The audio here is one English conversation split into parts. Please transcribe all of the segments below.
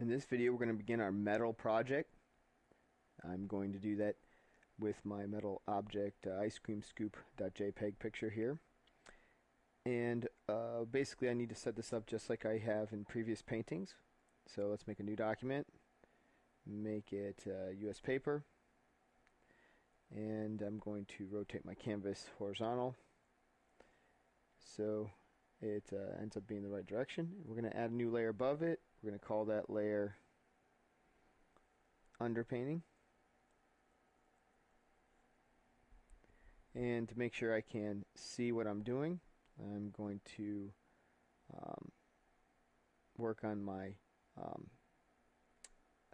In this video we're going to begin our metal project. I'm going to do that with my metal object uh, ice cream scoop.jpg picture here. And uh, basically I need to set this up just like I have in previous paintings. So let's make a new document, make it uh, US paper, and I'm going to rotate my canvas horizontal so it uh, ends up being the right direction. We're going to add a new layer above it. We're going to call that layer underpainting. And to make sure I can see what I'm doing, I'm going to um, work on my um,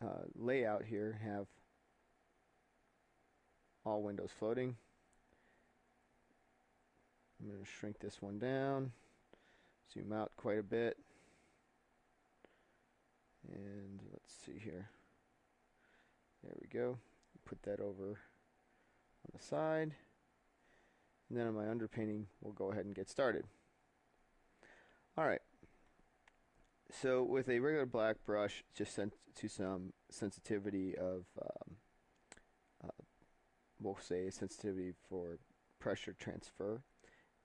uh, layout here, have all windows floating. I'm going to shrink this one down, zoom out quite a bit, and let's see here. There we go. Put that over on the side. And then on my underpainting, we'll go ahead and get started. Alright. So with a regular black brush, just sent to some sensitivity of, um, uh, we'll say sensitivity for pressure transfer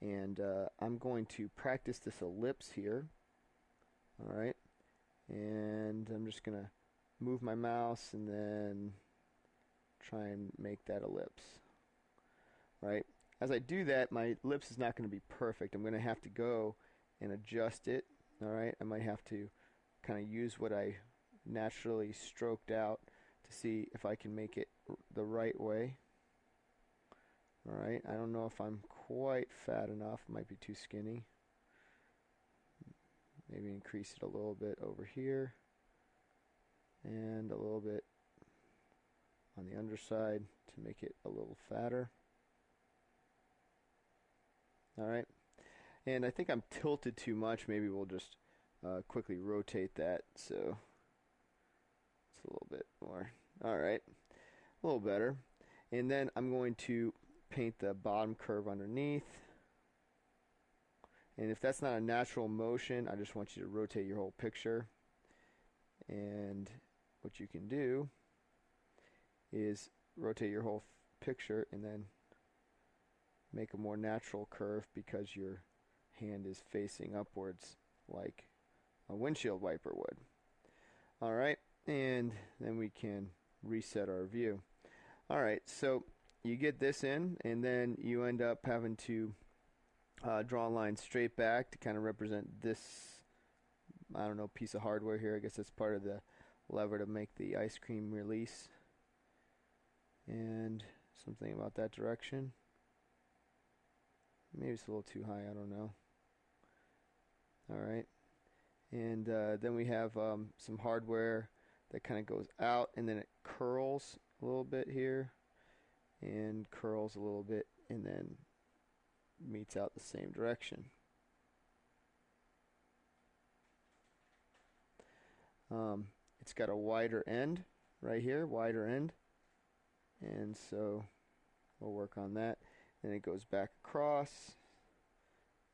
and uh, I'm going to practice this ellipse here. Alright. And I'm just gonna move my mouse and then try and make that ellipse. Right? As I do that my ellipse is not going to be perfect. I'm gonna have to go and adjust it. Alright? I might have to kind of use what I naturally stroked out to see if I can make it the right way Alright, I don't know if I'm quite fat enough. Might be too skinny. Maybe increase it a little bit over here. And a little bit on the underside to make it a little fatter. Alright. And I think I'm tilted too much. Maybe we'll just uh, quickly rotate that so it's a little bit more. Alright. A little better. And then I'm going to paint the bottom curve underneath. And if that's not a natural motion, I just want you to rotate your whole picture. And what you can do is rotate your whole picture and then make a more natural curve because your hand is facing upwards like a windshield wiper would. Alright, and then we can reset our view. Alright, so you get this in, and then you end up having to uh, draw a line straight back to kind of represent this, I don't know, piece of hardware here. I guess that's part of the lever to make the ice cream release. And something about that direction. Maybe it's a little too high, I don't know. Alright. And uh, then we have um, some hardware that kind of goes out and then it curls a little bit here and curls a little bit and then meets out the same direction. Um, it's got a wider end right here, wider end, and so we'll work on that. And it goes back across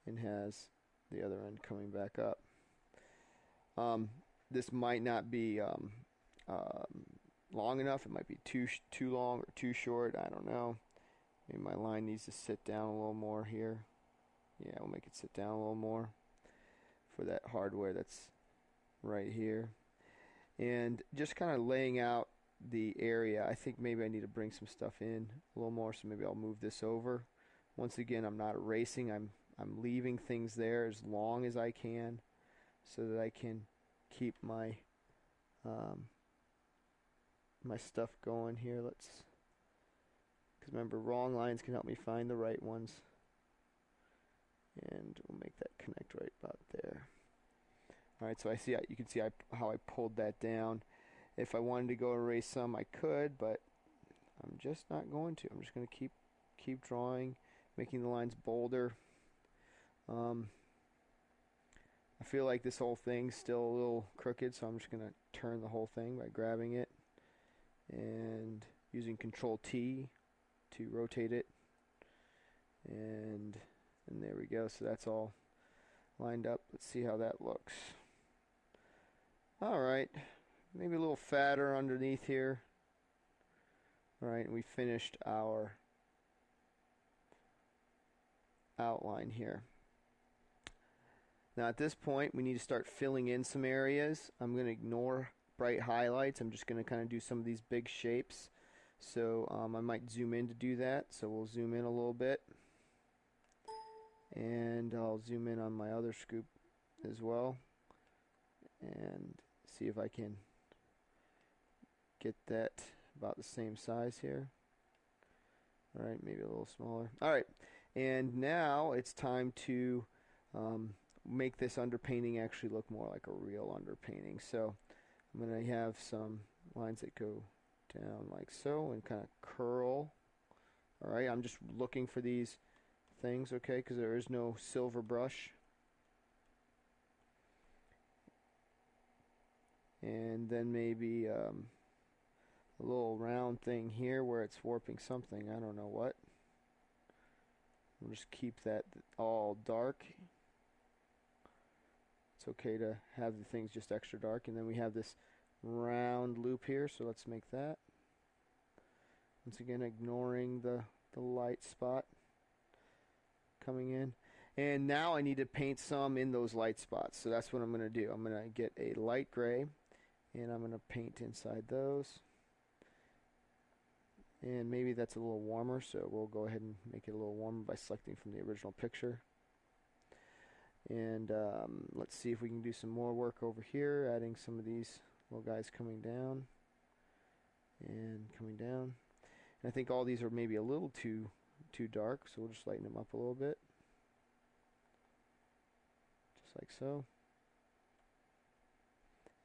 and has the other end coming back up. Um, this might not be um, um long enough. It might be too too long or too short. I don't know. Maybe my line needs to sit down a little more here. Yeah, we'll make it sit down a little more for that hardware that's right here. And just kind of laying out the area. I think maybe I need to bring some stuff in a little more, so maybe I'll move this over. Once again, I'm not erasing. I'm I'm leaving things there as long as I can, so that I can keep my um, my stuff going here. Let's, because remember, wrong lines can help me find the right ones. And we'll make that connect right about there. Alright, so I see, you can see how I pulled that down. If I wanted to go erase some, I could, but I'm just not going to. I'm just going to keep keep drawing, making the lines bolder. Um, I feel like this whole thing's still a little crooked, so I'm just going to turn the whole thing by grabbing it and using control T to rotate it and and there we go so that's all lined up let's see how that looks alright maybe a little fatter underneath here. All right, we finished our outline here. Now at this point, we need to start filling in some areas. I'm going to ignore bright highlights. I'm just going to kind of do some of these big shapes. So um, I might zoom in to do that. So we'll zoom in a little bit. And I'll zoom in on my other scoop as well. And see if I can get that about the same size here. Alright, maybe a little smaller. Alright, and now it's time to um, make this underpainting actually look more like a real underpainting. So I'm going to have some lines that go down like so and kind of curl. Alright, I'm just looking for these things, okay, because there is no silver brush. And then maybe um, a little round thing here where it's warping something. I don't know what. We'll just keep that all dark. It's okay to have the things just extra dark. And then we have this round loop here, so let's make that. Once again, ignoring the, the light spot coming in. And now I need to paint some in those light spots. So that's what I'm going to do. I'm going to get a light gray and I'm going to paint inside those. And maybe that's a little warmer, so we'll go ahead and make it a little warmer by selecting from the original picture. And um, let's see if we can do some more work over here, adding some of these little guys coming down and coming down. And I think all these are maybe a little too too dark, so we'll just lighten them up a little bit. Just like so.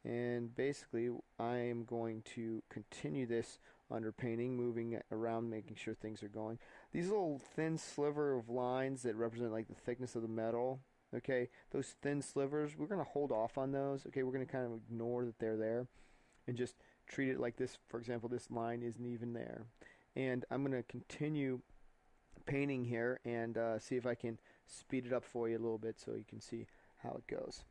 And basically, I am going to continue this underpainting, moving around, making sure things are going. These little thin sliver of lines that represent like the thickness of the metal, okay, those thin slivers, we're going to hold off on those, okay, we're going to kind of ignore that they're there and just treat it like this. For example, this line isn't even there. And I'm going to continue painting here and uh, see if I can speed it up for you a little bit so you can see how it goes.